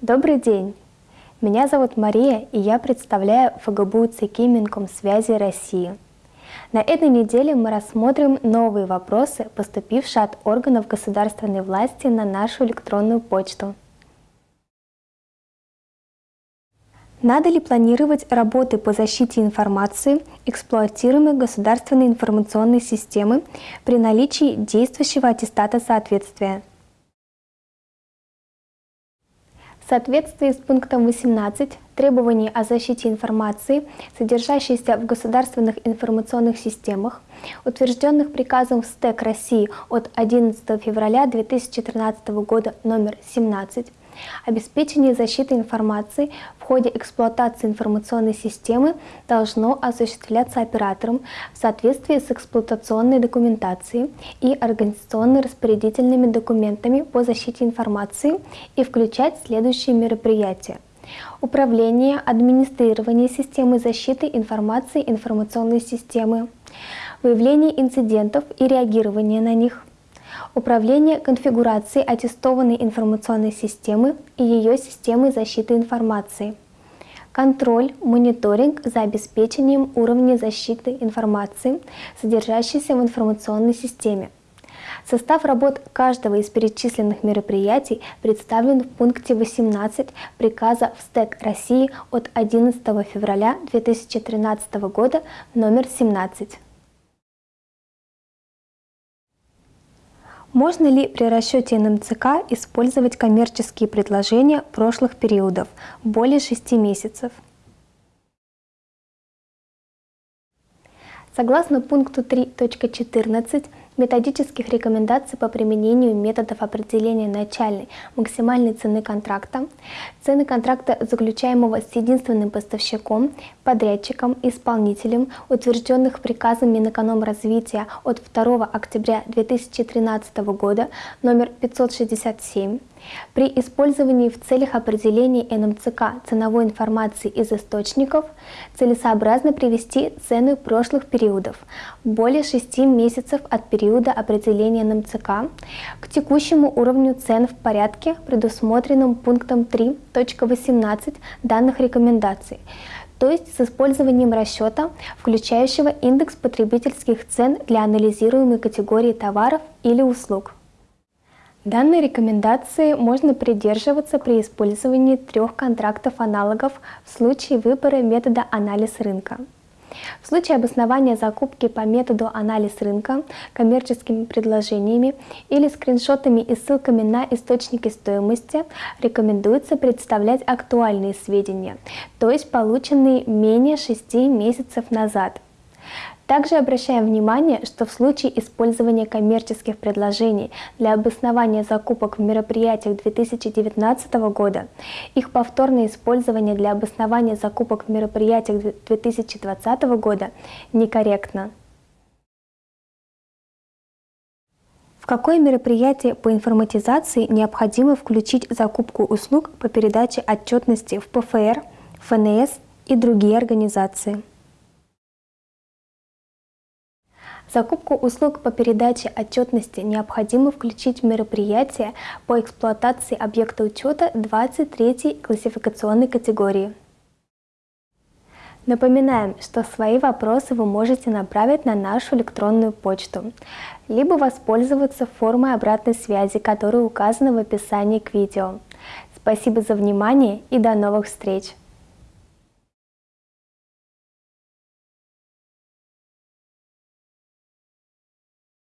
Добрый день! Меня зовут Мария, и я представляю ФГБУ ЦК Минкомсвязи России. На этой неделе мы рассмотрим новые вопросы, поступившие от органов государственной власти на нашу электронную почту. Надо ли планировать работы по защите информации, эксплуатируемой государственной информационной системы при наличии действующего аттестата соответствия? В соответствии с пунктом 18 требований о защите информации, содержащейся в государственных информационных системах, утвержденных приказом СТЭК России от 11 февраля 2013 года номер 17, Обеспечение защиты информации в ходе эксплуатации информационной системы должно осуществляться оператором в соответствии с эксплуатационной документацией и организационно-распорядительными документами по защите информации и включать следующие мероприятия. Управление, администрирование системы защиты информации информационной системы, выявление инцидентов и реагирование на них, Управление конфигурацией аттестованной информационной системы и ее системы защиты информации. Контроль, мониторинг за обеспечением уровня защиты информации, содержащейся в информационной системе. Состав работ каждого из перечисленных мероприятий представлен в пункте 18 приказа в СТЭК России от 11 февраля 2013 года номер 17. Можно ли при расчете НМЦК использовать коммерческие предложения прошлых периодов более 6 месяцев? Согласно пункту 3.14 методических рекомендаций по применению методов определения начальной максимальной цены контракта, цены контракта, заключаемого с единственным поставщиком, подрядчиком, исполнителем, утвержденных приказом Минэкономразвития от 2 октября 2013 года номер 567, при использовании в целях определения НМЦК ценовой информации из источников целесообразно привести цены прошлых периодов, более 6 месяцев от периода определения НМЦК, к текущему уровню цен в порядке, предусмотренном пунктом 3.18 данных рекомендаций, то есть с использованием расчета, включающего индекс потребительских цен для анализируемой категории товаров или услуг. Данной рекомендации можно придерживаться при использовании трех контрактов аналогов в случае выбора метода анализ рынка. В случае обоснования закупки по методу анализ рынка коммерческими предложениями или скриншотами и ссылками на источники стоимости рекомендуется представлять актуальные сведения, то есть полученные менее 6 месяцев назад – также обращаем внимание, что в случае использования коммерческих предложений для обоснования закупок в мероприятиях 2019 года, их повторное использование для обоснования закупок в мероприятиях 2020 года некорректно. Какое мероприятие по информатизации необходимо включить закупку услуг по передаче отчетности в ПФР, ФНС и другие организации? Закупку услуг по передаче отчетности необходимо включить в мероприятие по эксплуатации объекта учета 23 классификационной категории. Напоминаем, что свои вопросы вы можете направить на нашу электронную почту, либо воспользоваться формой обратной связи, которая указана в описании к видео. Спасибо за внимание и до новых встреч!